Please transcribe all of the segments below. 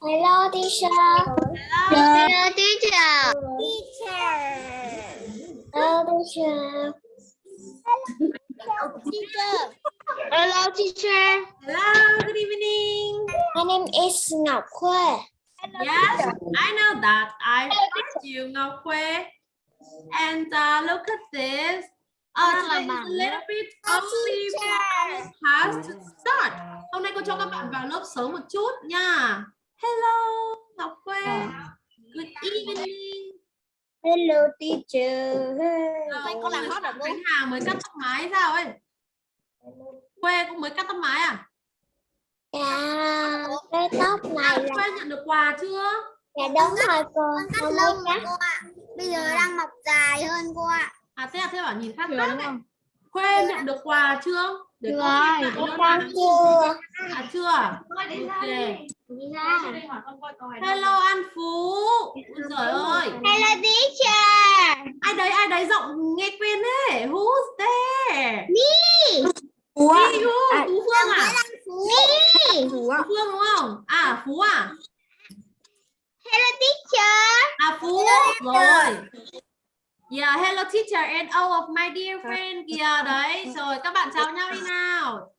Hello teacher. Hello teacher. Hello teacher. Teacher. Hello teacher. Hello, good evening. My name is Ngọc Khuê. Yes, I know that. I met you, Ngọc Khuê. And uh, look at this. Uh, today is a little bit early for our class to start. Hôm nay cô cho các bạn vào lớp sớm một chút nha. Hello, Ngọc Khuê. Good evening. Hello teacher. Rồi, có làm ôi, hot à cô? Khánh Hà mới cắt tóc mái sao ấy? Khuê cũng mới cắt tóc mái à? Dạ, cái tóc này là Khuê nhận được quà chưa? dạ đúng rồi cô. Cắt rồi cô ạ. Bây giờ đang mọc dài hơn cô ạ. À thế à, thế bảo nhìn khác khác ấy. Khuê nhận được quà chưa? Để cô lại cắt đơn con chưa? À chưa à? Ok. Hello An Phú. Ôi giời ơi. Hello teacher. Ai đấy ai đấy giọng nghe quen thế? Who's there? Đi Phú, À, Phú Phương à? Phú. Phú Phương đúng không? À Phú à? Hello teacher. À Phú rồi. Yeah, hello teacher and all of my dear friend kìa đấy. Rồi các bạn chào nhau đi nào.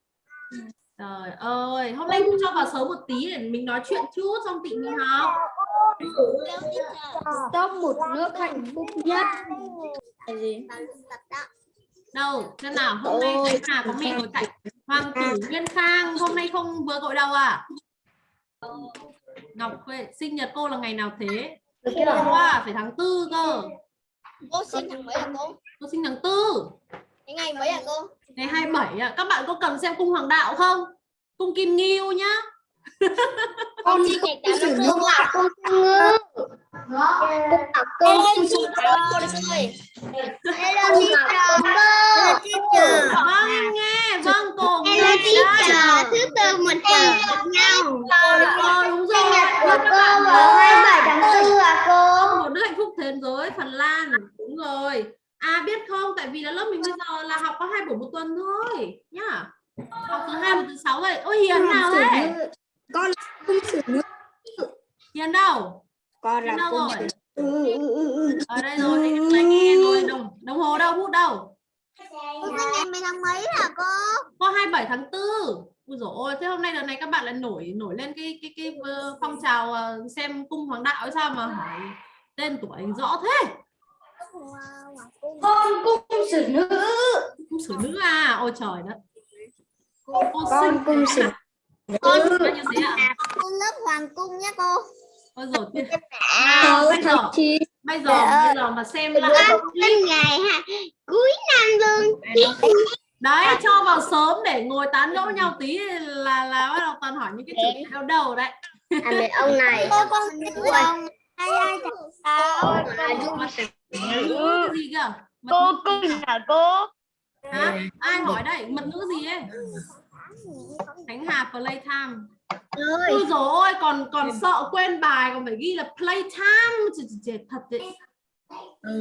Trời ơi, hôm nay cô cho vào sớm một tí để mình nói chuyện chút xong tị mình học. Hello teacher. Top một nước hạnh phúc nhất. Đâu, xem nào, hôm nay Khánh Hà có mẹ ngồi cạnh. Hoàng tử Nguyên Khang hôm nay không vừa gội đầu à? Ngọc Khuê, sinh nhật cô là ngày nào thế? Hôm qua phải tháng tư cơ. Cô sinh tháng mấy à cô? Cô sinh tháng tư. Cái ngày mấy à cô? Ngày 27 à. Các bạn có cần xem cung hoàng đạo không? Cung Kim Nghiêu nhá. Con sinh ngày 8 tháng 4 ạ. Con ngư. Hello teacher. Hello teacher. Hello teacher. Vâng nghe, vâng cô nghe Hello teacher. Thứ tư mình chờ gặp nhau. Rồi, đúng rồi. của Các cô bạn vào nhớ 27 tháng 4 à cô? một nước hạnh phúc thế giới Phần Lan đúng rồi biết không? Tại vì là lớp mình bây giờ là học có hai buổi một tuần thôi nhá. Học thứ hai và thứ sáu rồi ôi hiền nào đấy Con là cung sử nữ. hiền đâu? Con là đâu cung rồi? ở đây rồi em lại nghe rồi đồng đồng hồ đâu bút đâu? Cô ngày mấy tháng mấy à cô? có 27 tháng 4 Ui dồi ôi, thế hôm nay đợt này các bạn lại nổi nổi lên cái cái cái ờ, phong trào ờ, xem cung hoàng đạo hay sao mà hỏi tên tuổi rõ thế Con cung sử nữ. cung sử nữ à? Ôi trời đất. Cô Con sinh cung sử con nhiêu thế ạ Cô lớp hoàng cung nhé cô. ôi rồi nào bây giờ. bây giờ bây giờ mà xem là ngày ha. Cuối năm luôn. đấy cho vào sớm để ngồi tán gẫu nhau tí là là bắt đầu toàn hỏi những cái chủ đề đầu đầu đấy. À mẹ ông này. Cô con ông. Ai ai chào. Nữ gì kìa Mật Cô gì là cô. hả? Ai hỏi đây? Mật nữ gì ấy? Khánh Hà playtime. Ơi. Ôi dồi ôi còn còn sợ quên bài còn phải ghi là playtime. Trời, trời, trời, thật đấy.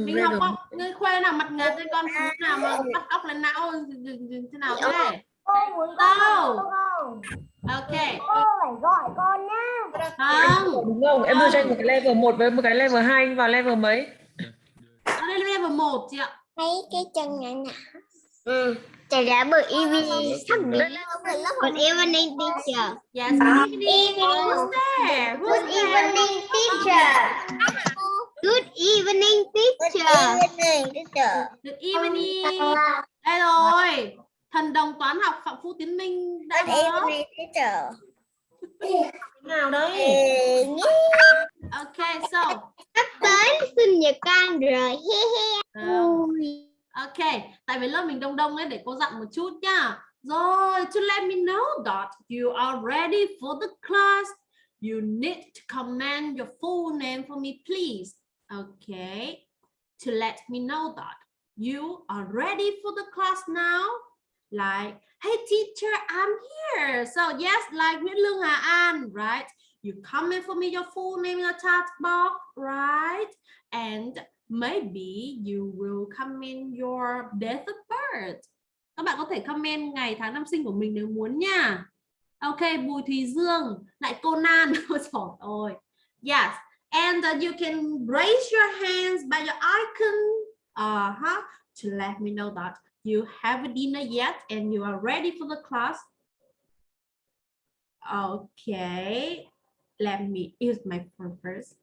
Mình học không ngươi khuê nào mặt nghệt với con phú nào mà bắt óc lên não thế nào thế. Cô muốn đâu? ok. Cô phải gọi con nhá. không. Đúng không? Em đưa cho anh một cái level 1 với một cái level 2 anh vào level mấy là level 1 chị ạ Thấy cái chân nhỏ nhỏ. Ừ. Chả đã bởi evening sắp đến. Còn evening teacher. yes good evening who's there Good who's there evening teacher. Good evening teacher. teacher. good evening đây rồi thần đồng toán học phạm phu tiến minh đã có teacher. Nào đấy ok so Sắp tới sinh nhật con rồi. He he. Ờ, Ok, tại vì lớp mình đông đông ấy để cô dặn một chút nhá. Rồi, to let me know that you are ready for the class. you need to comment your full name for me, please. Okay, to let me know that you are ready for the class now. Like, hey teacher, I'm here. So yes, like Nguyễn Lương Hà An, right? You comment for me your full name in the chat box, right? And maybe you will comment your date of birth. Các bạn có thể comment ngày tháng năm sinh của mình nếu muốn nha. Ok, Bùi Thùy Dương, lại Conan. Ôi trời ơi. Yes, and uh, you can raise your hands by your icon uh -huh, to let me know that you have dinner yet and you are ready for the class. Okay, let me use my phone first.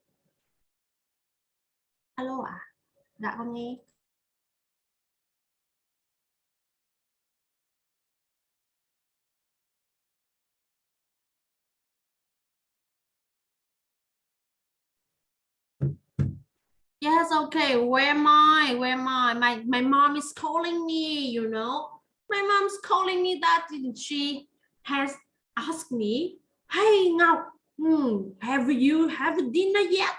Alo ạ, à? Yes, okay. Where am I? Where am I? My my mom is calling me, you know. My mom's calling me that she has asked me, Hey Ngọc, hmm, have you have dinner yet?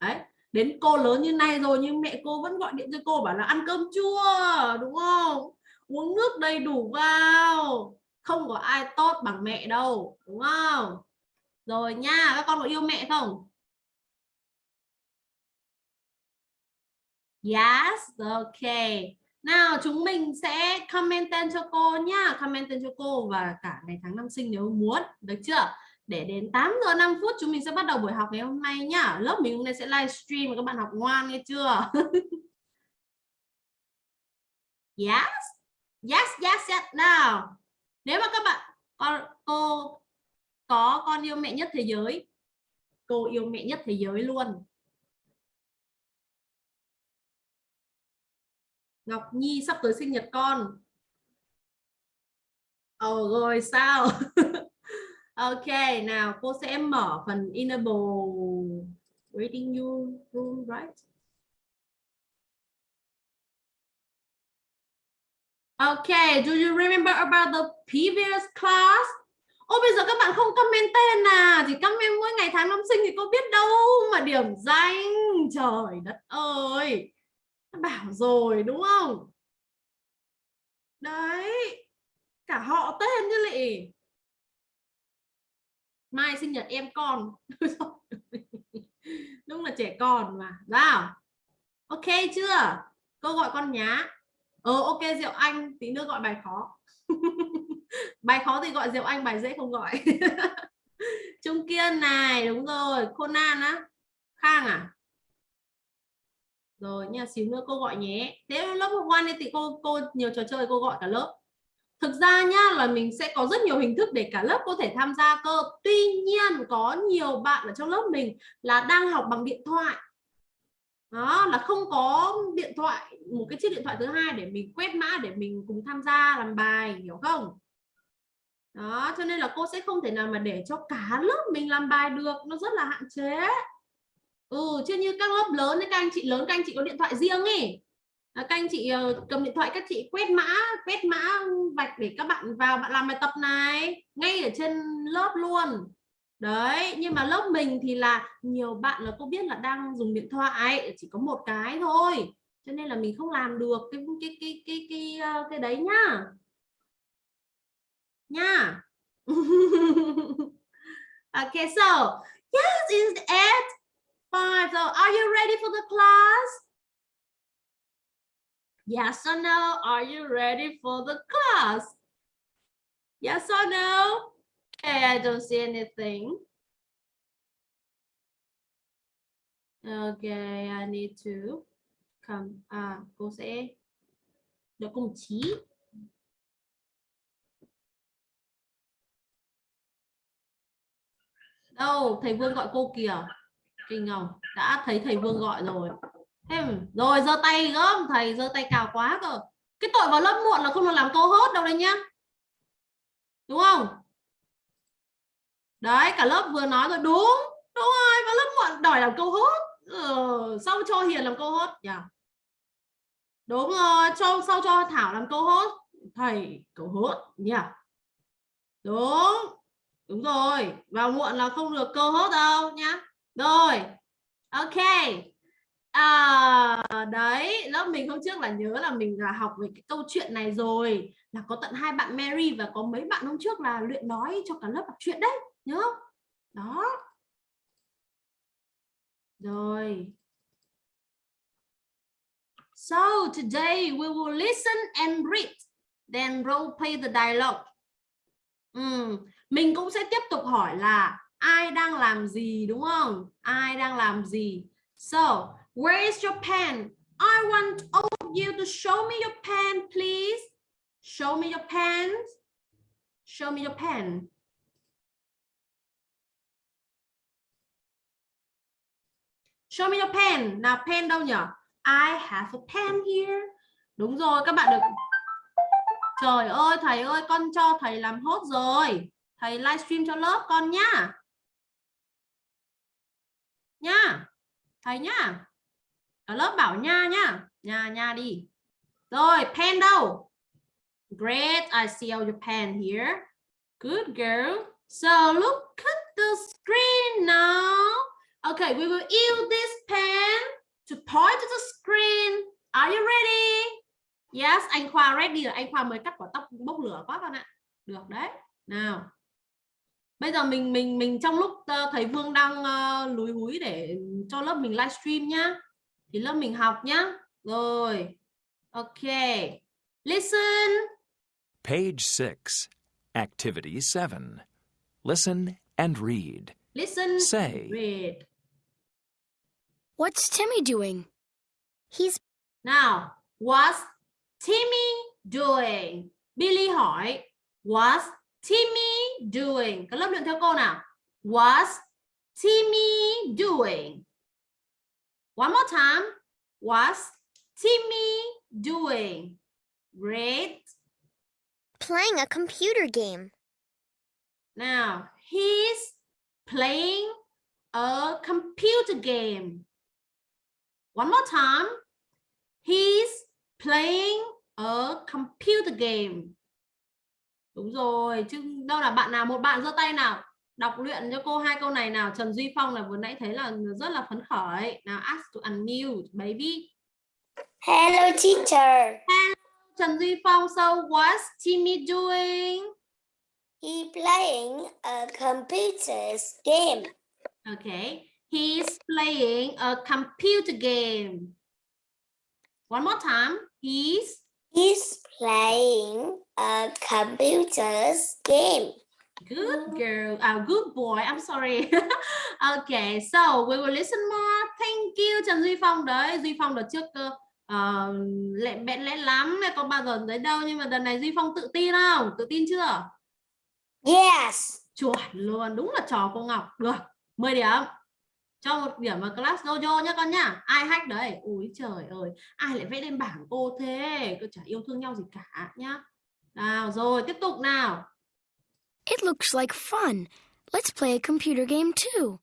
Đấy, đến cô lớn như này rồi nhưng mẹ cô vẫn gọi điện cho cô bảo là ăn cơm chưa, đúng không? Uống nước đầy đủ vào. Không có ai tốt bằng mẹ đâu, đúng không? Rồi nha, các con có yêu mẹ không? Yes, okay. Nào chúng mình sẽ comment tên cho cô nhá, comment tên cho cô và cả ngày tháng năm sinh nếu muốn, được chưa? Để đến 8 giờ 5 phút chúng mình sẽ bắt đầu buổi học ngày hôm nay nhá. Lớp mình hôm nay sẽ livestream các bạn học ngoan nghe chưa? yes. Yes, yes, yes. Nào. Nếu mà các bạn con cô có con yêu mẹ nhất thế giới, cô yêu mẹ nhất thế giới luôn Ngọc Nhi sắp tới sinh nhật con. Ồ oh, rồi sao? Ok nào cô sẽ mở phần enable reading you room right? Okay, do you remember about the previous class? Ô bây giờ các bạn không comment tên à Chỉ comment mỗi ngày tháng năm sinh thì cô biết đâu Mà điểm danh. Trời đất ơi! Bảo rồi, đúng không? Đấy, cả họ tên chứ lị. Mai sinh nhật em con. Đúng là trẻ con mà, nào. Ok chưa? Cô gọi con nhá. Ờ ok, diệu anh, tí nữa gọi bài khó. Bài khó thì gọi diệu anh, bài dễ không gọi. Trung kiên này, đúng rồi. Conan á. Khang à? Rồi nha xíu nữa cô gọi nhé. Thế lớp học one thì cô cô nhiều trò chơi cô gọi cả lớp. Thực ra nhá là mình sẽ có rất nhiều hình thức để cả lớp có thể tham gia cơ. Tuy nhiên có nhiều bạn ở trong lớp mình là đang học bằng điện thoại. Đó, là không có điện thoại, một cái chiếc điện thoại thứ hai để mình quét mã để mình cùng tham gia làm bài, hiểu không? Đó, cho nên là cô sẽ không thể nào mà để cho cả lớp mình làm bài được. Nó rất là hạn chế ừ chứ như các lớp lớn các anh chị lớn các anh chị có điện thoại riêng ấy. À, các anh chị ờ, cầm điện thoại các chị quét mã quét mã vạch để các bạn vào bạn làm bài tập này ngay ở trên lớp luôn. Đấy nhưng mà lớp mình thì là nhiều bạn là cô biết là đang dùng điện thoại chỉ có một cái thôi. Cho nên là mình không làm được cái cái cái cái cái ờ, cái, đấy nhá. Nha okay so yes is at Five. So are you ready for the class? Yes or no? Are you ready for the class? Yes or no? Okay, I don't see anything. Okay, I need to come. À, cô sẽ được cùng chí. Đâu, thầy Vương gọi cô kìa kinh không? Đã thấy thầy vương gọi rồi. Em, rồi giơ tay gớm thầy giơ tay cào quá cơ cái tội vào lớp muộn là không được làm cô hốt đâu đấy nhá. Đúng không? Đấy cả lớp vừa nói rồi. Đúng đúng rồi vào lớp muộn đòi làm câu hốt. Ừ, sau cho hiền làm câu hốt. Nhỉ yeah. đúng rồi cho sau cho thảo làm câu hốt. Thầy câu hốt. Nhỉ yeah. đúng đúng rồi. Vào muộn là không được câu hốt đâu nhá rồi ok à, đấy lớp mình hôm trước là nhớ là mình là học về cái câu chuyện này rồi là có tận hai bạn Mary và có mấy bạn hôm trước là luyện nói cho cả lớp đọc chuyện đấy nhớ không đó rồi So today we will listen and read, then role play the dialogue. Ừ. mình cũng sẽ tiếp tục hỏi là ai đang làm gì đúng không? Ai đang làm gì? So, where is your pen? I want all of you to show me your pen, please. Show me your pen. Show me your pen. Show me your pen. Nào pen đâu nhỉ? I have a pen here. Đúng rồi, các bạn được. Trời ơi, thầy ơi, con cho thầy làm hốt rồi. Thầy livestream cho lớp con nhá. Nha. Thầy nhá. Cả lớp bảo nha nhá. Nha nha đi. Rồi, pen đâu? Great, I see all your pen here. Good girl. So look at the screen now. Okay, we will use this pen to point to the screen. Are you ready? Yes, anh Khoa ready rồi. Anh Khoa mới cắt quả tóc bốc lửa quá con ạ. Được đấy. Nào. Bây giờ mình mình mình trong lúc uh, thầy Vương đang uh, lúi húi để cho lớp mình livestream nhá. Thì lớp mình học nhá. Rồi. Ok. Listen. Page 6, Activity 7. Listen and read. Listen. Say. Read. What's Timmy doing? He's Now, what's Timmy doing? Billy hỏi, what's Timmy doing? Các lớp luyện theo cô nào. What's Timmy doing? One more time. What's Timmy doing? Great. playing a computer game. Now, he's playing a computer game. One more time. He's playing a computer game. Đúng rồi, chứ đâu là bạn nào một bạn giơ tay nào đọc luyện cho cô hai câu này nào Trần Duy Phong là vừa nãy thấy là rất là phấn khởi. Nào ask to unmute baby. Hello, teacher. Trần Duy Phong, so what's Timmy doing? He playing a computer game. Okay, he's playing a computer game. One more time. He's He's playing a computer game. good girl. Ah, good boy. I'm sorry. okay, so we will listen more. Thank you Trần Duy Phong đấy. Duy Phong đợt trước uh, lẹ bẹn lẽ lắm này có bao giờ đấy đâu nhưng mà đợt này Duy Phong tự tin không? Tự tin chưa? Yes. Chuẩn luôn, đúng là trò cô Ngọc. Được, 10 điểm. Cho một điểm vào class dojo nhá con nhá. Ai hack đấy? Ui trời ơi, ai lại vẽ lên bảng cô thế? Cô chả yêu thương nhau gì cả nhá. Nào rồi, tiếp tục nào. It looks like fun. Let's play a computer game too.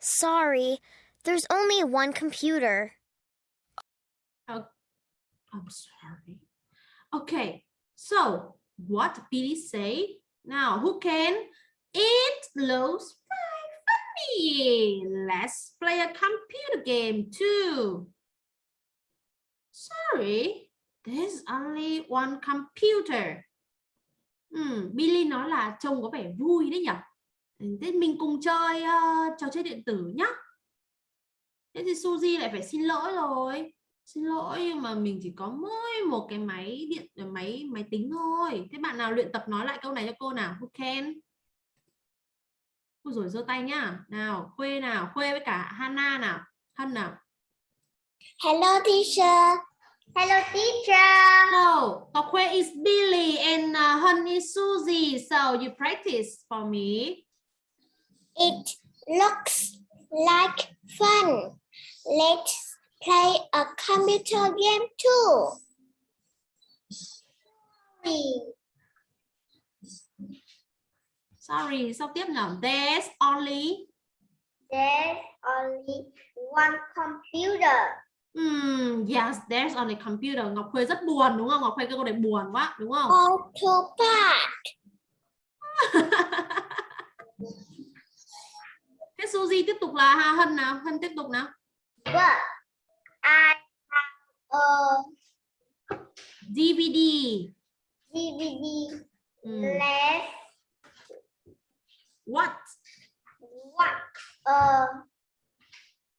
Sorry, there's only one computer. I'm sorry. Okay, so what did Billy say? Now, who can? It looks very Hey, Let's play a computer game too. Sorry, there's only one computer. Hmm, Billy nói là trông có vẻ vui đấy nhỉ? Thế mình cùng chơi uh, trò chơi điện tử nhá. Thế thì Suzy lại phải xin lỗi rồi xin lỗi nhưng mà mình chỉ có mỗi một cái máy điện máy máy tính thôi thế bạn nào luyện tập nói lại câu này cho cô nào who can Ôi rồi giơ tay nhá nào khuê nào khuê với cả Hana nào hân nào Hello, teacher. Hello, teacher. so có khuê is Billy and uh, hân is Suzy so you practice for me It looks like fun. Let's play a computer game too. Sorry. Sorry sau tiếp nào there's only There's only one computer. Hmm, yes, there's only computer. Ngọc Khuê rất buồn đúng không? Ngọc Khuê cái câu này buồn quá đúng không? Go to park. Suzy tiếp tục là Hà Hân nào Hân tiếp tục nào Well, I have a DVD DVD. ừ. Let's What? Watch a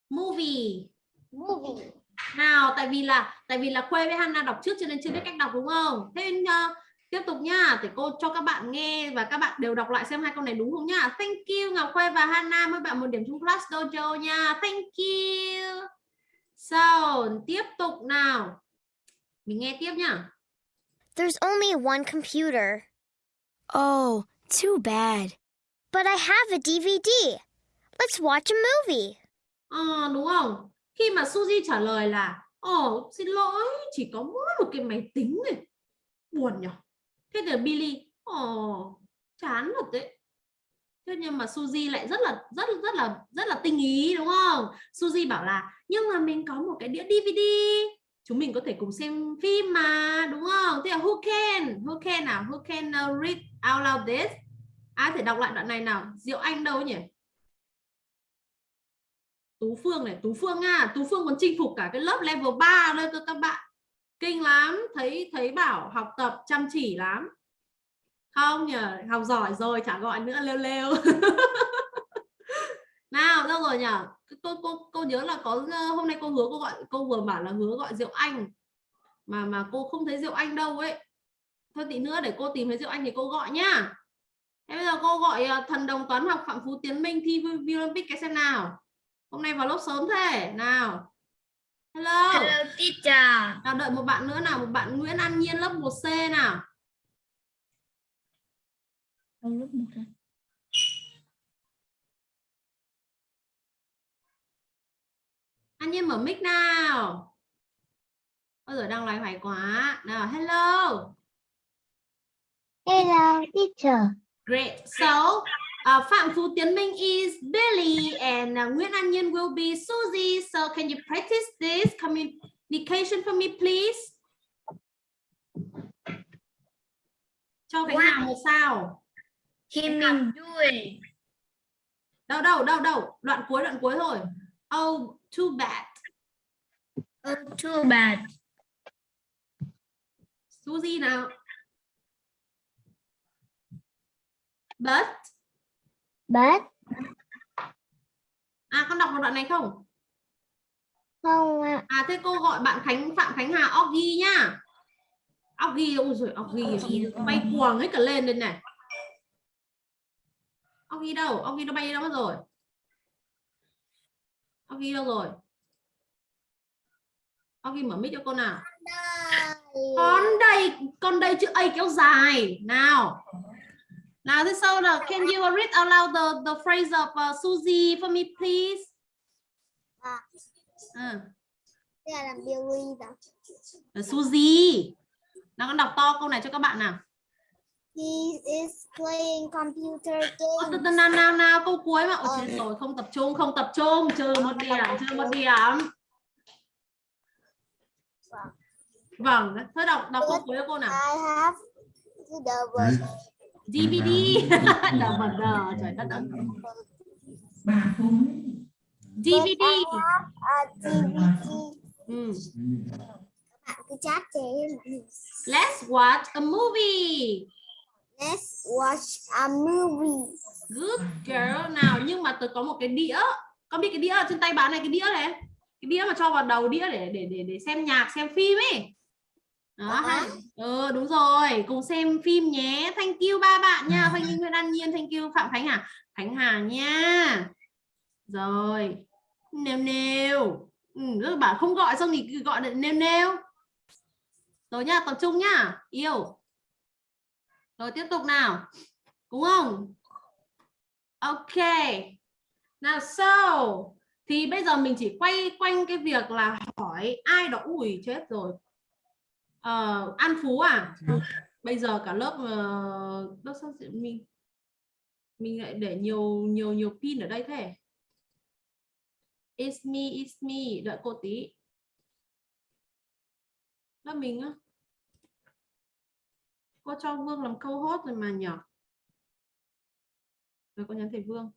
movie. movie. nào tại vì là tại vì là Khuê với Hana đọc trước cho nên chưa biết cách đọc đúng không? Thế nên, uh, tiếp tục nhá. Để cô cho các bạn nghe và các bạn đều đọc lại xem hai câu này đúng không nhá. Thank you Ngọc Khuê và Hana. Mấy bạn một điểm trong class dojo nha. Thank you. So tiếp tục nào. Mình nghe tiếp nhá. There's only one computer, Oh, too bad but I have a DVD. Let's watch a movie. Ờ, đúng không? Khi mà Suzy trả lời là Ồ, xin lỗi, chỉ có mỗi một cái máy tính này. Buồn nhỉ? Thế thì Billy, Ồ, chán thật đấy. Thế nhưng mà Suzy lại rất là rất rất là rất là tinh ý đúng không? Suzy bảo là nhưng mà mình có một cái đĩa DVD. Chúng mình có thể cùng xem phim mà, đúng không? Thế là who can? Who can nào? Who can uh, read out loud this? Ai thể đọc lại đoạn này nào? Diệu Anh đâu nhỉ? Tú Phương này, Tú Phương nha, Tú Phương còn chinh phục cả cái lớp level 3 đây cơ các bạn. Kinh lắm, thấy thấy bảo học tập chăm chỉ lắm. Không nhỉ học giỏi rồi chả gọi nữa lêu lêu. nào, đâu rồi nhỉ? Cô cô cô nhớ là có ờ, hôm nay cô hứa cô gọi cô vừa bảo là hứa gọi Diệu Anh. Mà mà cô không thấy Diệu Anh đâu ấy. Thôi tí nữa để cô tìm thấy Diệu Anh thì cô gọi nhá. Thế bây giờ cô gọi ờ, thần đồng toán học Phạm Phú Tiến Minh thi Olympic cái xem nào. Hôm nay vào lớp sớm thế. Nào. Hello. Hello teacher. Nào đợi một bạn nữa nào, một bạn Nguyễn An Nhiên lớp 1C nào. An Nhiên mở mic nào. Ôi giời đang loay hoay quá. Nào, hello. Hello, teacher. Great. So, uh, Phạm Phú Tiến Minh is Billy and uh, Nguyễn An Nhiên will be Susie. So, can you practice this communication for me, please? Cho Khánh Hà một sao. Khi mình vui. Đâu đâu đâu đâu, đoạn cuối đoạn cuối thôi. Oh, too bad. Oh, too bad. Susie nào. But But à con đọc một đoạn này không? không ạ. À thế cô gọi bạn Khánh Phạm Khánh Hà Oggy nhá. Oggy ôi rồi Oggy bay cuồng hết cả lên đây này. Oggy đâu? Oggy nó bay đâu mất rồi? Oggy đâu rồi? Oggy mở mic cho cô nào. Con đây, con đây chữ A kéo dài. Nào. Thế sau là can you read out loud the the phrase of uh, Susie for me please? À. Ừ. Đây là làm Billy đó. Suzy. Nào con đọc to câu này cho các bạn nào. He is playing computer Ơ, game. từ từ nào nào nào câu cuối mà. Ôi chết rồi không tập trung không tập trung trừ một điểm trừ một điểm. Vâng, thôi đọc đọc câu cuối cho cô nào. I have the word. DVD. Đờ vần đờ trời đất ơi. DVD. A DVD. Ừ. Bạn cứ chat chế. Let's watch a movie. Let's watch a movie. Good girl nào nhưng mà tôi có một cái đĩa con biết cái đĩa ở trên tay bạn này cái đĩa này cái đĩa mà cho vào đầu đĩa để để để để xem nhạc xem phim ấy đó Ờ. ha. Ừ, đúng rồi. Cùng xem phim nhé. Thank you ba bạn nha. Thank you Nguyễn An Nhiên thank you Phạm Khánh Hà Khánh Hà nha. Rồi. Nêu nêu. Ừ, bảo không gọi xong thì gọi là nêu nêu. Rồi nha tập trung nhá. Yêu. Rồi tiếp tục nào. Đúng không? Ok. Nào so. Thì bây giờ mình chỉ quay quanh cái việc là hỏi ai đó ủi chết rồi. Ờ, An Phú à? Bây giờ cả lớp uh, lớp sao sẽ- mình mình lại để nhiều nhiều nhiều pin ở đây thế. It's me, it's me. Đợi cô tí. Lớp mình á. Cô cho Vương làm câu hốt rồi mà nhỉ? Rồi cô nhắn thầy Vương.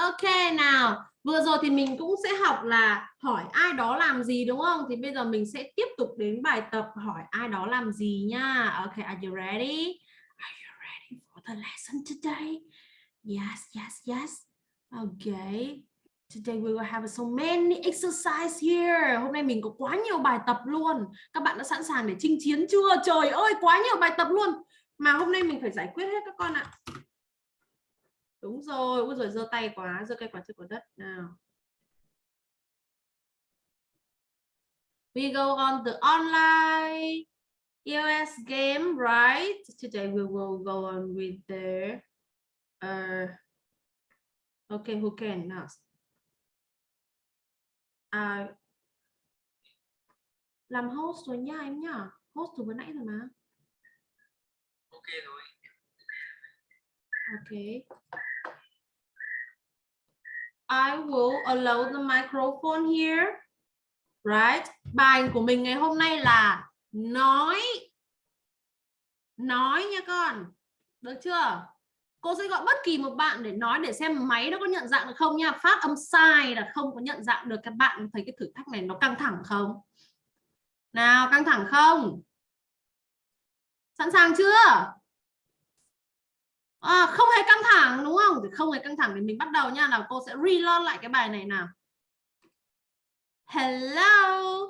Ok nào, vừa rồi thì mình cũng sẽ học là hỏi ai đó làm gì đúng không? Thì bây giờ mình sẽ tiếp tục đến bài tập hỏi ai đó làm gì nha. Ok, are you ready? Are you ready for the lesson today? Yes, yes, yes. Okay. Today we will have so many exercise here. Hôm nay mình có quá nhiều bài tập luôn. Các bạn đã sẵn sàng để chinh chiến chưa? Trời ơi, quá nhiều bài tập luôn. Mà hôm nay mình phải giải quyết hết các con ạ. Đúng rồi, ui rồi giơ tay quá, giơ cây quả trên quả đất nào. We go on the online EOS game, right? Today we will go on with the uh, okay, who can now? À, làm host rồi nha em nhá. Host từ vừa nãy rồi mà. ok rồi Okay. I will allow the microphone here. Right? Bài của mình ngày hôm nay là nói. Nói nha con. Được chưa? Cô sẽ gọi bất kỳ một bạn để nói để xem máy nó có nhận dạng được không nha. Phát âm sai là không có nhận dạng được các bạn thấy cái thử thách này nó căng thẳng không? Nào, căng thẳng không? Sẵn sàng chưa? À, không hề căng thẳng đúng không? Thì không hề căng thẳng thì mình bắt đầu nha. Nào cô sẽ reload lại cái bài này nào. Hello.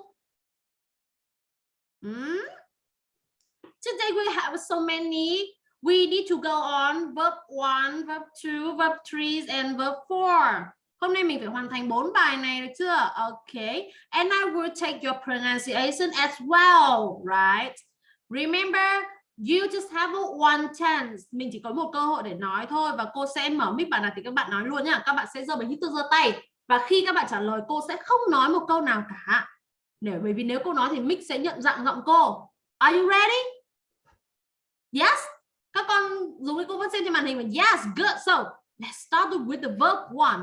Hmm? Today we have so many. We need to go on verb 1, verb 2, verb 3 and verb 4. Hôm nay mình phải hoàn thành bốn bài này được chưa? Okay. And I will take your pronunciation as well, right? Remember, You just have one chance. Mình chỉ có một cơ hội để nói thôi và cô sẽ mở mic bạn nào thì các bạn nói luôn nhá, Các bạn sẽ giơ bài hít giơ tay và khi các bạn trả lời cô sẽ không nói một câu nào cả. Để bởi vì nếu cô nói thì mic sẽ nhận dạng giọng cô. Are you ready? Yes. Các con dùng cái cô vẫn xem trên màn hình mà yes, good. So, let's start with the verb one.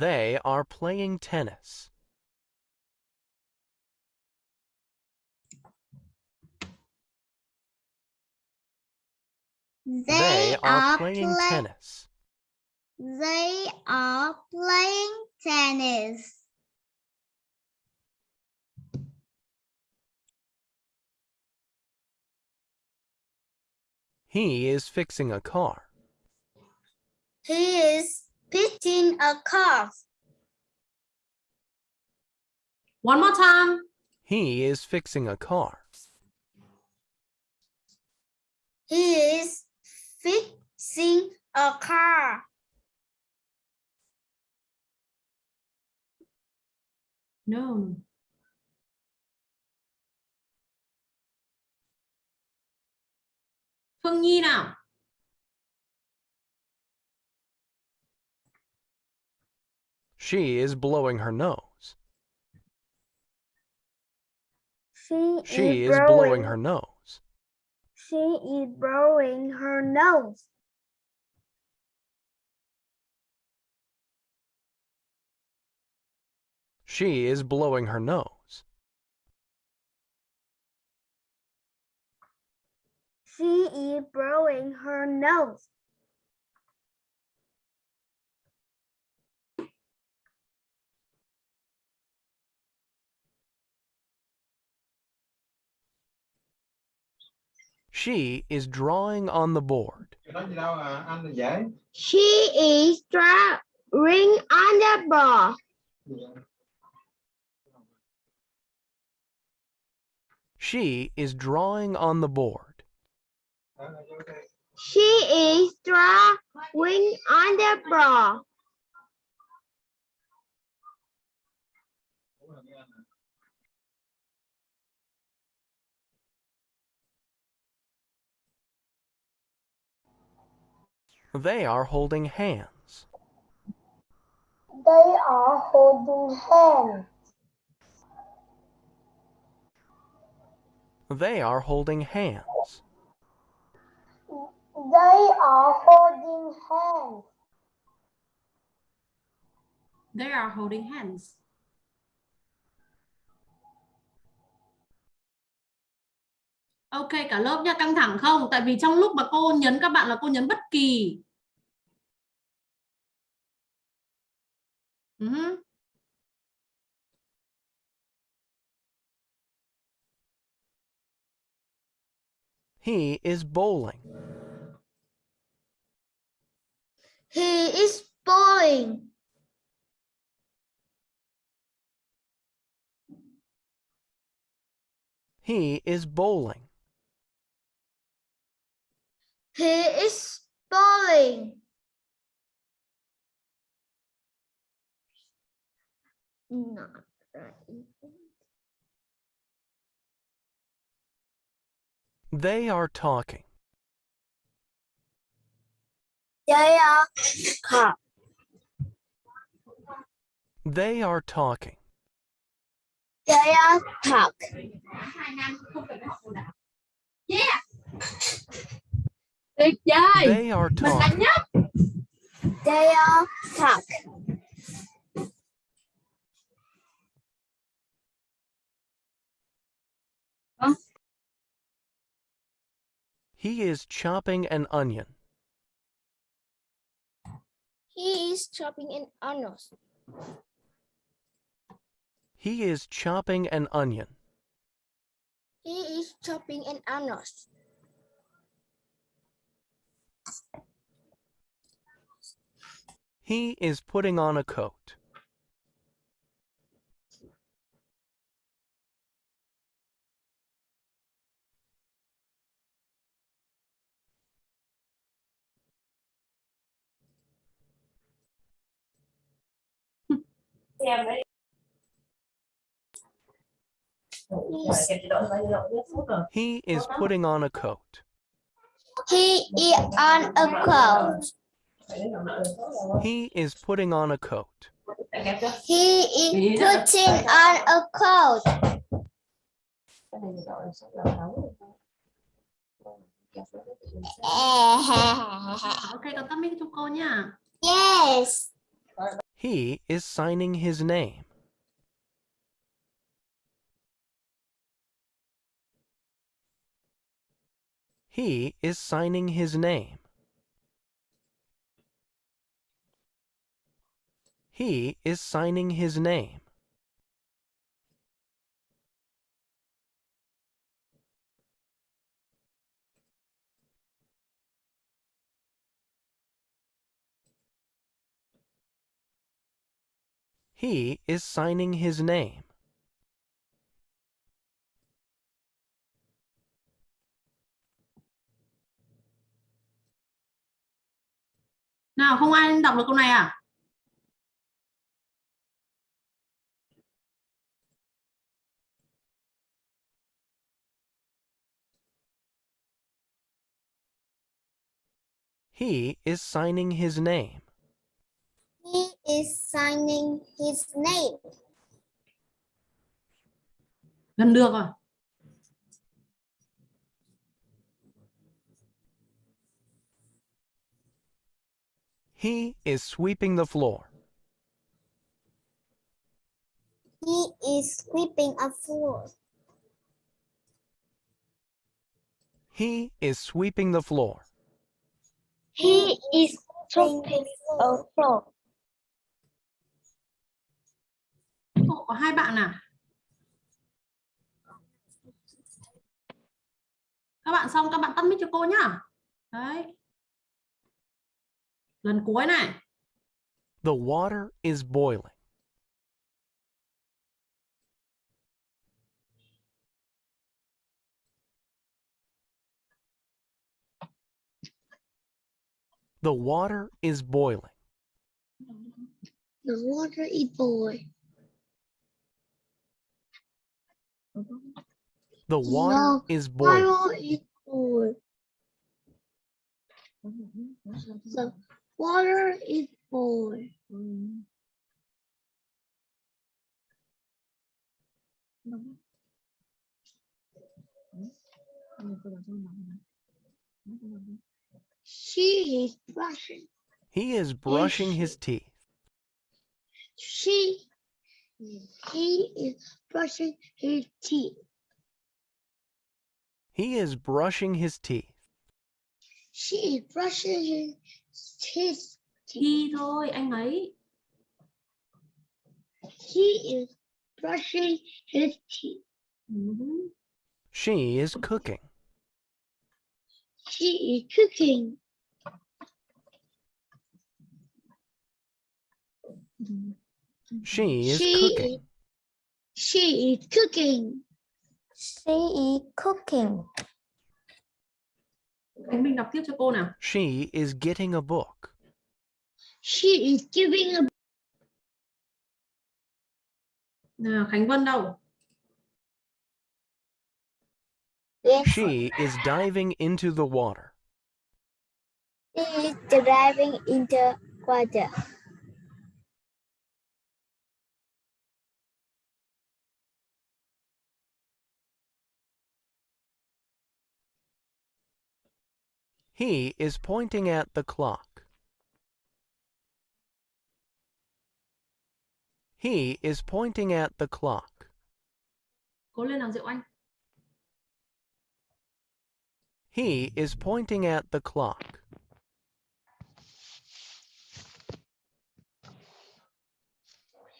They are playing tennis. They, are playing play- tennis. They are playing tennis. He is fixing a car. He is fixing a car. One more time. He is fixing a car. He is fixing a car. No. Phương Nhi nào. She is blowing her nose. She, She is is blowing her nose. She is blowing her nose. She is blowing her nose. She is blowing her nose. She is drawing on the board. nói gì đâu à anh là dễ She is drawing on the board. She is drawing on the board. She is drawing on the board. They are holding hands. They are holding hands. They are holding hands. They are holding hands. They are holding hands. Ok cả lớp nha, căng thẳng không? Tại vì trong lúc mà cô nhấn các bạn là cô nhấn bất kỳ. Ừ uh -huh. He is bowling. He is bowling. He is bowling. He is bowling. Not right. They are talking. They are cop. They are talking. They are talk. Tuyệt vời. They are Mình talking. They are talk. He is chopping an onion. He is chopping an onion. He is chopping an onion. He is chopping an onion. He is putting on a coat. He is putting on a coat. He is on a cloud. He is putting on a coat. He is putting on a coat. Ok, con tắt mic cô nha. yes. He is signing his name. He is signing his name. He is signing his name. He is signing his name. Nào, không ai đọc được câu này à? He is signing his name. He is signing his name. Gần được rồi. He is sweeping the floor. He is sweeping a floor. He is sweeping the floor. He is sweeping a floor. Cô có hai bạn à? Các bạn xong các bạn tắt mic cho cô nhá. Đấy. Lần cuối này. The water is boiling. The water is boiling. The water is boiling. The water No, is boiling. Water is boiling. The water is boiling. She is brushing. He is brushing his teeth. She, he is brushing his teeth. He is brushing his teeth. She is brushing his, his teeth. Đi thôi anh ấy. He is brushing his teeth. Mhm. She is cooking. She is cooking. She is She cooking. She is cooking. She is cooking. Khánh Minh đọc tiếp cho cô nào. She is getting a book. She is giving a Nào, Khánh Vân đâu? She is diving into the water. She is driving into water. He is pointing at the clock. He is pointing at the clock. Cố lên nào Diệu Anh. He is pointing at the clock.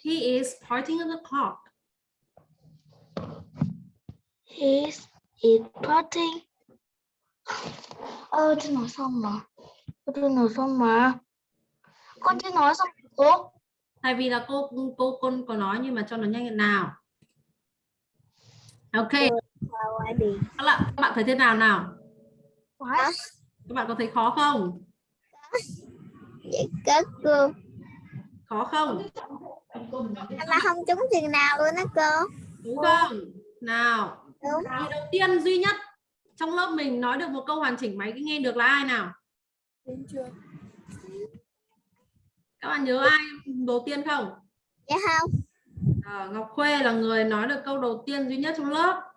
He is pointing at the clock. He is potting. Ơ, tôi nói xong mà. Tôi nói xong mà. Con chưa nói xong cô. Tại vì là cô cô con có nói nhưng mà cho nó nhanh nào. Ok, Why be? các bạn, các bạn thấy thế nào nào? What? Các bạn có thấy khó không? Vậy kết cô. Khó không? Mà không trúng chừng nào luôn á cô. Đúng không? Nào, Đúng. người đầu tiên duy nhất trong lớp mình nói được một câu hoàn chỉnh máy nghe được là ai nào? Các bạn nhớ ai đầu tiên không? Dạ không? Ờ, Ngọc Khuê là người nói được câu đầu tiên duy nhất trong lớp.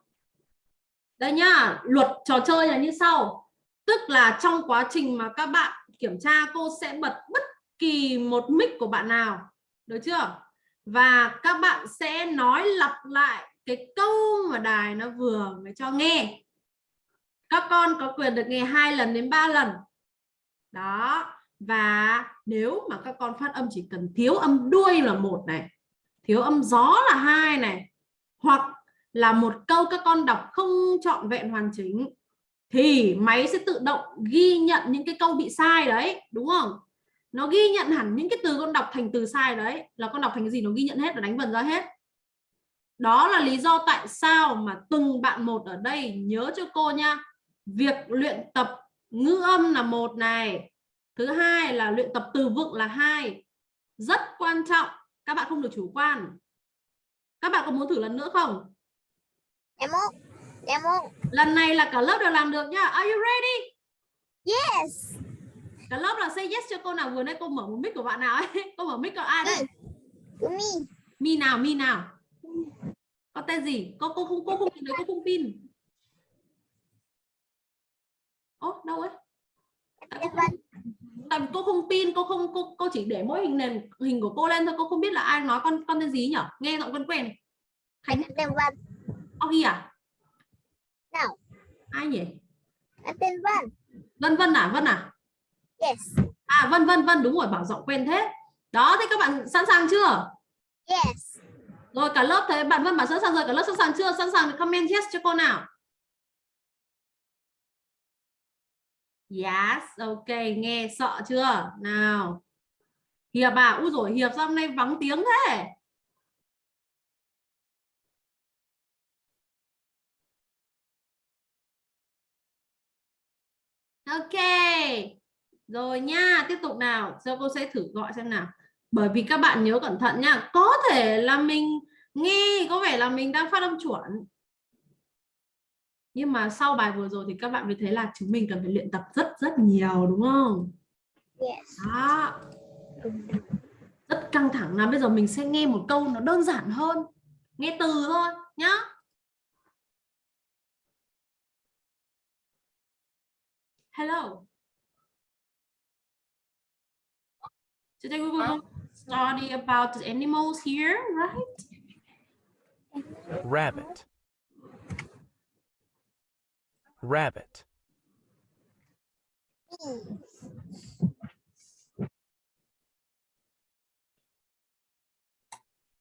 Đây nhá, luật trò chơi là như sau. Tức là trong quá trình mà các bạn kiểm tra, cô sẽ bật bất kỳ một mic của bạn nào. Được chưa? Và các bạn sẽ nói lặp lại cái câu mà đài nó vừa mới cho nghe. Các con có quyền được nghe hai lần đến ba lần. Đó. Và nếu mà các con phát âm chỉ cần thiếu âm đuôi là một này, thiếu âm gió là hai này, hoặc là một câu các con đọc không trọn vẹn hoàn chỉnh thì máy sẽ tự động ghi nhận những cái câu bị sai đấy, đúng không? Nó ghi nhận hẳn những cái từ con đọc thành từ sai đấy. Là con đọc thành cái gì nó ghi nhận hết và đánh vần ra hết. Đó là lý do tại sao mà từng bạn một ở đây nhớ cho cô nha. Việc luyện tập ngữ âm là một này. Thứ hai là luyện tập từ vựng là hai. Rất quan trọng. Các bạn không được chủ quan. Các bạn có muốn thử lần nữa không? Em muốn. Dạ muốn. lần này là cả lớp đều làm được nhá are you ready? Yes. cả lớp là say yes cho cô nào vừa nãy cô mở một mic của bạn nào ấy. Cô mở mic của ai đây? Của me. mi nào mi nào? Có tên gì? Cô cô không cô không nhìn thấy cô không pin ố đâu ấy? Tại cô, tại vì cô không pin cô không cô cô chỉ để mỗi hình nền hình của cô lên thôi. Cô không biết là ai nói con con tên gì nhỉ nghe giọng quen quen. Khánh Tên Vân. Oggy à Nào. ai nhỉ? Là tên Vân. Vân Vân à? Vân à? Yes. à Vân Vân Vân đúng rồi bảo giọng quen thế. Đó thế các bạn sẵn sàng chưa? Yes. rồi cả lớp thấy bạn Vân bảo sẵn sàng rồi cả lớp sẵn sàng chưa? Sẵn sàng thì comment yes cho cô nào. Yes ok nghe sợ chưa? Nào. Hiệp à? Ui rồi Hiệp sao hôm nay vắng tiếng thế Ok. Rồi nha, tiếp tục nào. Giờ cô sẽ thử gọi xem nào. Bởi vì các bạn nhớ cẩn thận nha. Có thể là mình nghe có vẻ là mình đang phát âm chuẩn. Nhưng mà sau bài vừa rồi thì các bạn mới thấy là chúng mình cần phải luyện tập rất rất nhiều đúng không? Yes. Đó. Rất căng thẳng là bây giờ mình sẽ nghe một câu nó đơn giản hơn. Nghe từ thôi nhá. Hello. Today we will study about the animals here, right? Rabbit. Rabbit.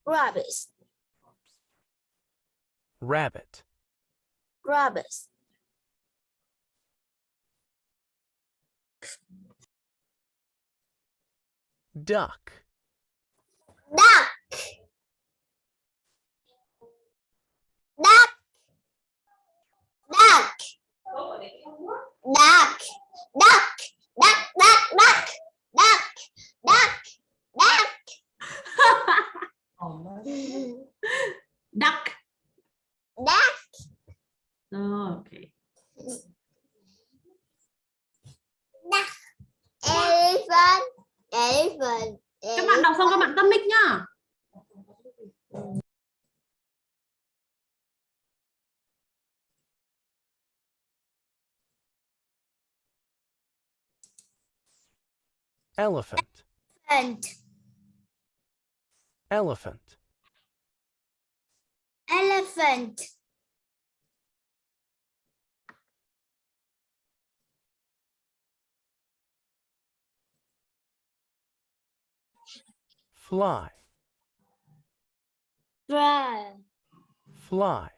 rabbit, rabbit, rabbit, duck, duck, duck, duck, duck, duck, duck, duck, duck, duck, duck, duck. duck. Duck, okay. Duck, elephant, elephant, các bạn đọc xong các bạn tắt mic nhá. Elephant, elephant, elephant, elephant, fly, fly, fly,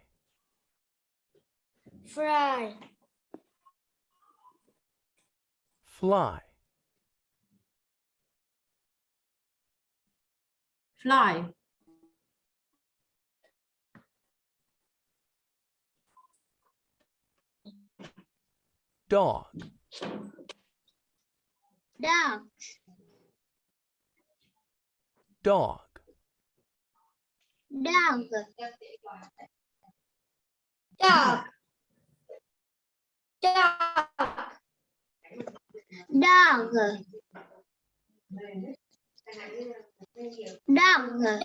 fly, fly, fly. Dog, duck, dog, dog, dog, dog, dog, dog,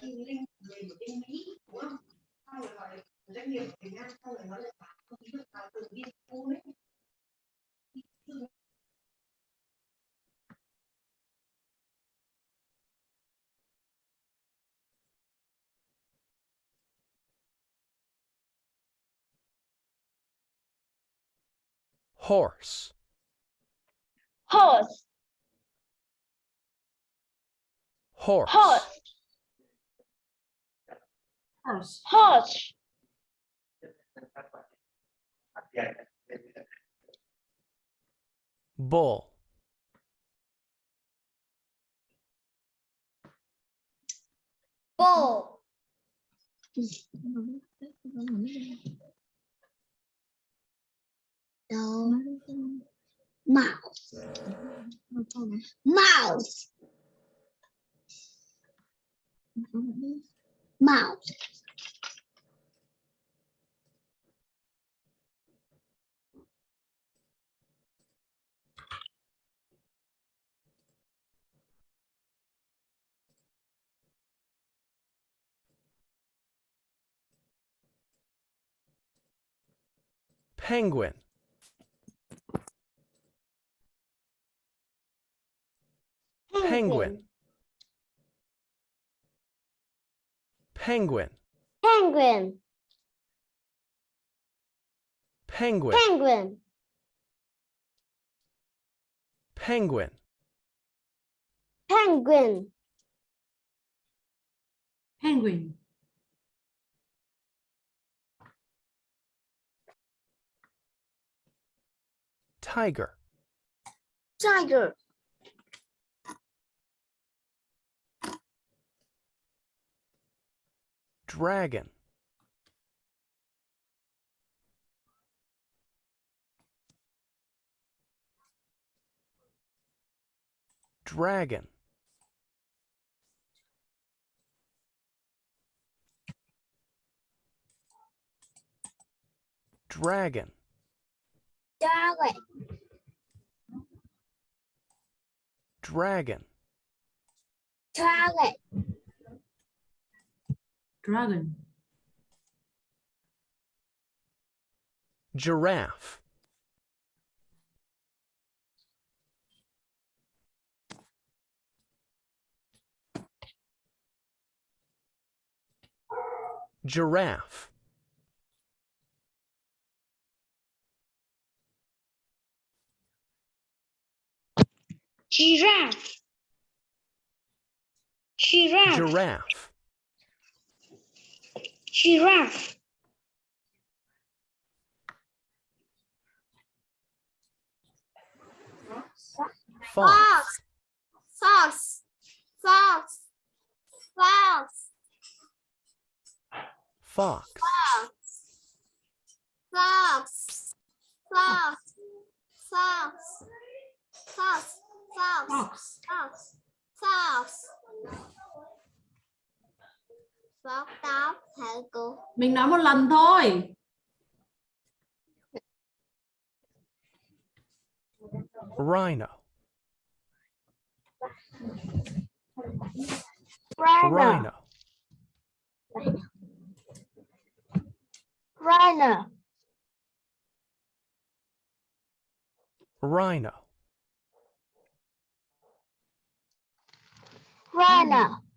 horse, horse, horse, horse, horse. Horse, bull, bull, No. Mouth. Mouth. Mouth. Penguin. Penguin, penguin, penguin, penguin, penguin, penguin, penguin, penguin. Tiger, tiger, dragon, dragon, dragon, dragon, dragon, dragon, dragon. Giraffe, giraffe, giraffe, giraffe, giraffe, Giraffe. Fox. Fox. Fox. Fox. Fox. Fox. Fox. Fox. Fox. Fox. Fox. Fox. Fox. Fox táo hả cô? Mình nói một lần thôi. Rhino. Rhino. Rhino. Rhino. Rhino.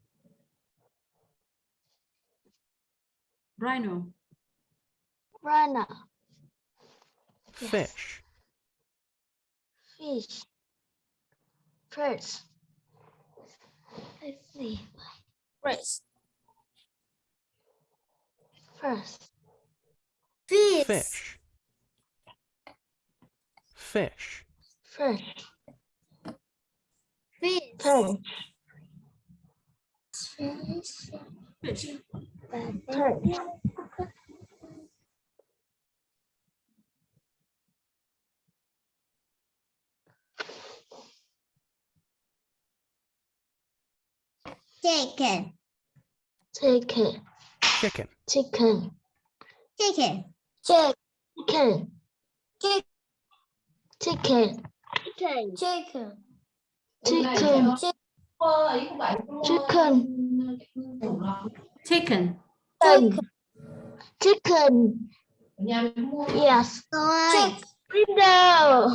Rhino. Rhino. Rhino. Fish. Fish. First. Let's see. First. First. Fish. Fish. Fish. First. Fish. First. Fish. First. Chicken. Chicken. Chicken. Chicken. Chicken. Chicken. Chick- Chicken. Chicken. Chicken. Chicken. Chicken. Chicken. Chicken. Yes. Rồi. Window.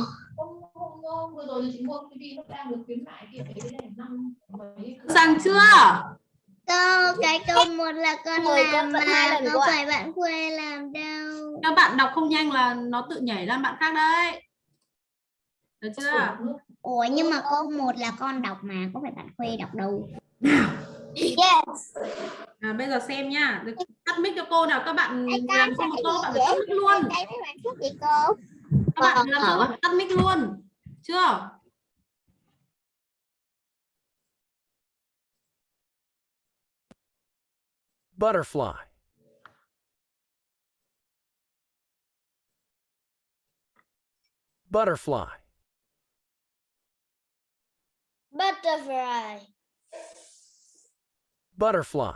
Sang chưa? Câu cái câu một là con Mười làm mà không phải bạn Khuê làm đâu. Các bạn đọc không nhanh là nó tự nhảy ra bạn khác đấy. Được chưa? Ủa nhưng mà câu một là con đọc mà có phải bạn Khuê đọc đâu. À, bây giờ xem nhá. Được, Tắt mic cho cô nào. Các bạn làm xong một câu bạn phải tắt mic luôn. Cô? Các bạn làm xong bạn phải tắt mic luôn. Chưa? Butterfly. Butterfly. Butterfly. Butterfly.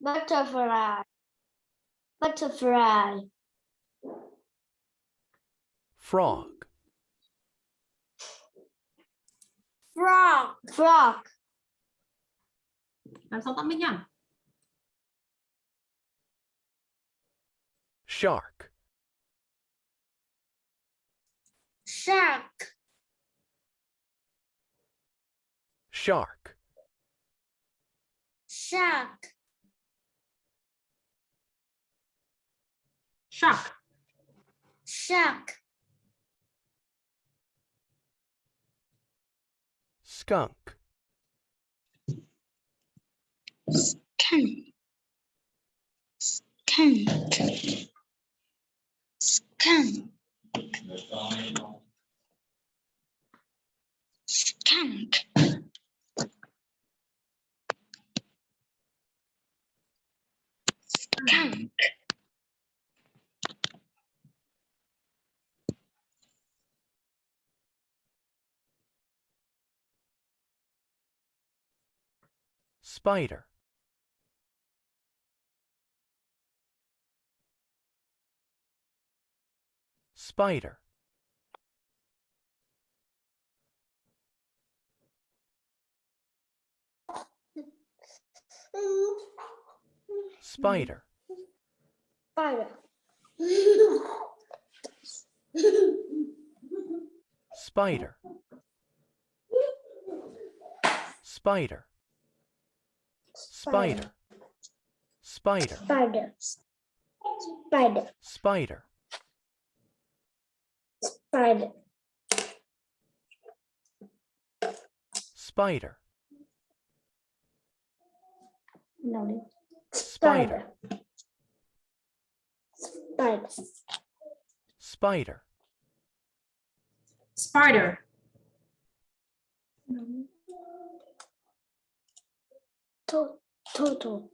Butterfly. Butterfly. Frog. Frog. Frog. Làm xong tắt mic nhá. Shark. Shark. Shark. Shark. Shark. Shark. Skunk. Skunk. Skunk. Skunk. Skunk. Skunk. Spider. Spider. Spider. Spider. Spider. Spider. Spider. Spider. Spider. Spider. Spider. Spider. Spider. No. Spider. Spider. Spider. Spider. To- Turtle.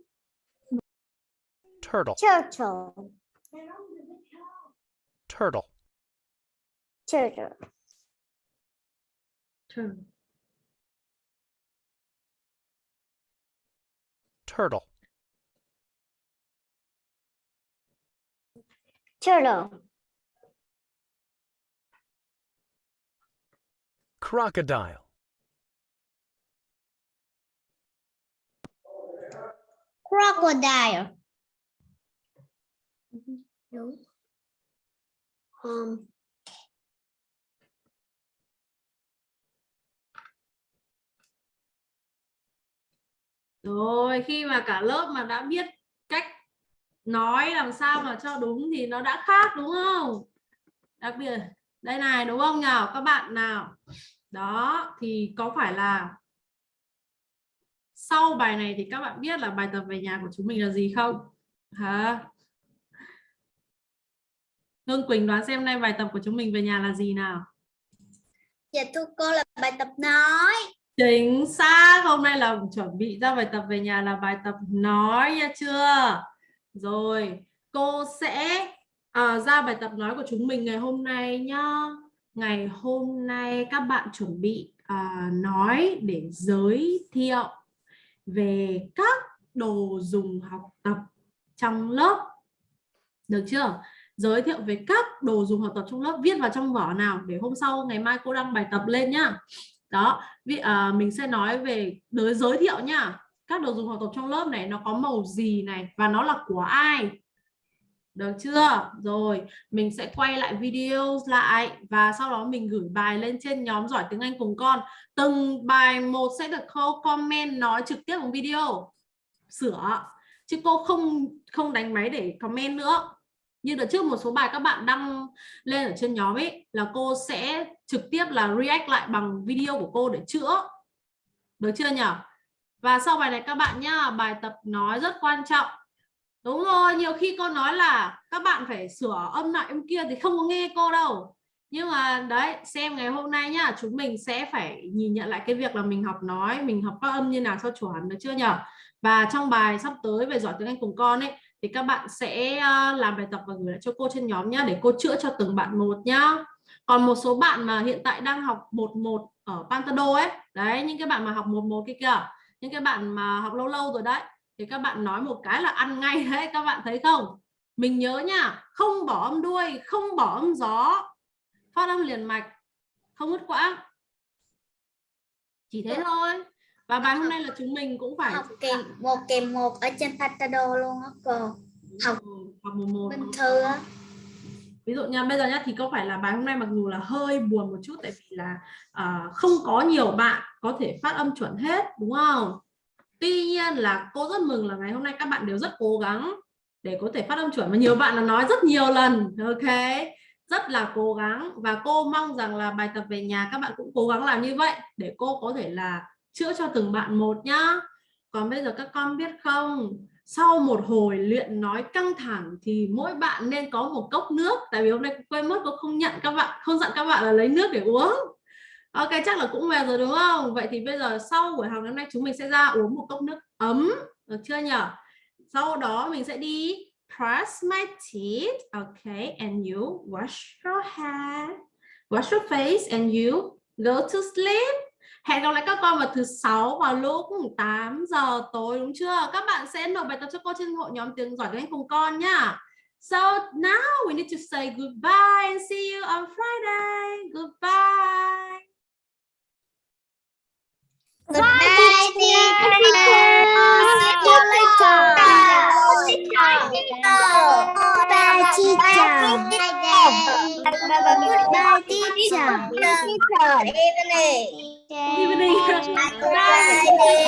Turtle. Turtle. Turtle. Turtle. Turtle. Turtle. Crocodile. Crocodile. No. Um. Rồi khi mà cả lớp mà đã biết cách nói làm sao mà cho đúng thì nó đã khác đúng không? Đặc biệt đây này đúng không nào các bạn nào? Đó thì có phải là sau bài này thì các bạn biết là bài tập về nhà của chúng mình là gì không? Hả? Hương Quỳnh đoán xem nay bài tập của chúng mình về nhà là gì nào? Dạ thưa cô là bài tập nói. Chính xác, hôm nay là chuẩn bị ra bài tập về nhà là bài tập nói nha chưa? Rồi, cô sẽ à, ra bài tập nói của chúng mình ngày hôm nay nhá. Ngày hôm nay các bạn chuẩn bị à, nói để giới thiệu về các đồ dùng học tập trong lớp. Được chưa? Giới thiệu về các đồ dùng học tập trong lớp viết vào trong vở nào để hôm sau ngày mai cô đăng bài tập lên nhá đó vì à, mình sẽ nói về đối giới thiệu nhá các đồ dùng học tập trong lớp này, nó có màu gì này và nó là của ai? Được chưa? Rồi, mình sẽ quay lại video lại và sau đó mình gửi bài lên trên nhóm giỏi tiếng Anh cùng con. Từng bài một sẽ được cô comment nói trực tiếp bằng video. Sửa. Chứ cô không không đánh máy để comment nữa. Như đợt trước một số bài các bạn đăng lên ở trên nhóm ấy, là cô sẽ trực tiếp là react lại bằng video của cô để chữa. Được chưa nhỉ và sau bài này các bạn nhá, bài tập nói rất quan trọng. Đúng rồi, nhiều khi cô nói là các bạn phải sửa âm lại âm kia thì không có nghe cô đâu. Nhưng mà đấy, xem ngày hôm nay nhá, chúng mình sẽ phải nhìn nhận lại cái việc là mình học nói, mình học phát âm như nào sao chuẩn được chưa nhỉ và trong bài sắp tới về giỏi tiếng Anh cùng con ấy, thì các bạn sẽ ờ, làm bài tập và gửi lại cho cô trên nhóm nhá, để cô chữa cho từng bạn một nhá. Còn một số bạn mà hiện tại đang học 11 ở Pantado ấy, đấy, những cái bạn mà học 11 kia kìa những cái bạn mà học lâu lâu rồi đấy thì các bạn nói một cái là ăn ngay đấy các bạn thấy không? Mình nhớ nha không bỏ âm đuôi không bỏ âm gió. Phát âm liền mạch không ngứt quãng. Chỉ thế thôi. Và bài hôm nay là chúng mình cũng phải học kèm một kèm một ở trên Patado luôn á cô. Học học một một Minh Thư á ví dụ nha bây giờ nhá thì có phải là bài hôm nay mặc dù là hơi buồn một chút tại vì là uh, không có nhiều bạn có thể phát âm chuẩn hết đúng không? Tuy nhiên là cô rất mừng là ngày hôm nay các bạn đều rất cố gắng để có thể phát âm chuẩn và nhiều bạn là nói rất nhiều lần ok? Rất là cố gắng và cô mong rằng là bài tập về nhà các bạn cũng cố gắng làm như vậy để cô có thể là chữa cho từng bạn một nhá. Còn bây giờ các con biết không? Sau một hồi luyện nói căng thẳng thì mỗi bạn nên có một cốc nước. Tại vì hôm nay quên mất cô không nhận các bạn, không dặn các bạn là lấy nước để uống. Ok, chắc là cũng về rồi đúng không? Vậy thì bây giờ sau buổi học hôm nay chúng mình sẽ ra uống một cốc nước ấm. Được chưa nhỉ? Sau đó mình sẽ đi brush my teeth. Okay and you wash your hair. Wash your face and you go to sleep. Hẹn gặp lại các con vào thứ sáu vào lúc 8 giờ tối đúng chưa? Các bạn sẽ nộp bài tập cho cô trên hội nhóm tiếng giỏi tiếng Anh cùng con nhá. So now we need to say goodbye and see you on Friday. Goodbye. Goodbye, teacher. See you later. Bye, teacher. Goodbye, teacher. Good evening. Evening. Goodbye, teacher.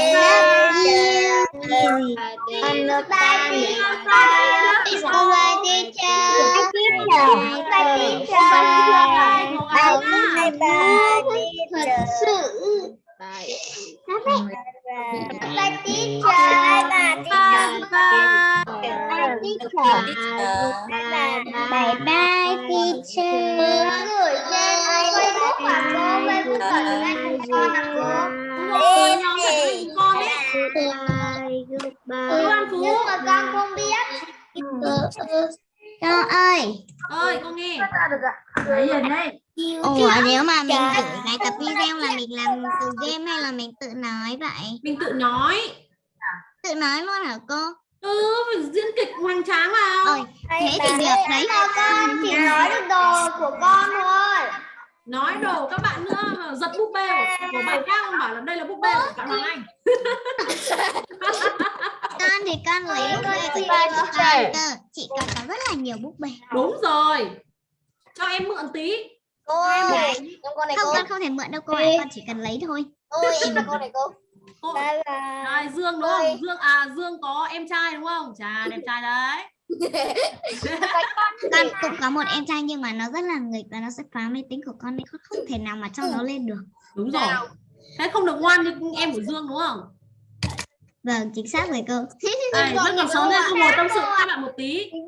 Bye, teacher. Bye teacher. Bye Bye bye. Bye bye teacher. Gửi trên Facebook của cô, Facebook của tiếng Anh của con là cô. Rồi, nhóm phải cùng con ấy. Lưu An Phú. Nhưng mà con không biết. Con ơi, ơi con nghe Đấy rồi đây. Ủa nếu mà mình gửi bài tập video là mình làm từ game hay là mình tự nói vậy? mình tự nói Tự nói luôn hả cô? Ừ diễn kịch hoành tráng vào Ôi, thế thì được đấy. Con chỉ nói được đồ của con thôi. nói đồ các bạn nữa mà giật búp bê của, bạn khác không bảo là đây là búp bê của bạn Hoàng Anh Con thì con lấy búp bê của con chị cơ. Chị con có rất là nhiều búp bê. đúng rồi cho em mượn tí Cô ơi, không con không thể mượn đâu cô ạ, con chỉ cần lấy thôi. Ôi, em là cô này cô. Cô, rồi Dương đúng không? Dương à Dương có em trai đúng không? Chà đẹp trai đấy. Con cũng có một em trai nhưng mà nó rất là nghịch và nó sẽ phá máy tính của con nên con không thể nào mà cho nó lên được. đúng rồi. Thế không được ngoan như em của Dương đúng không? Vâng, chính xác rồi cô. Đây, vẫn còn sống nên không ngồi tâm sự các bạn một tí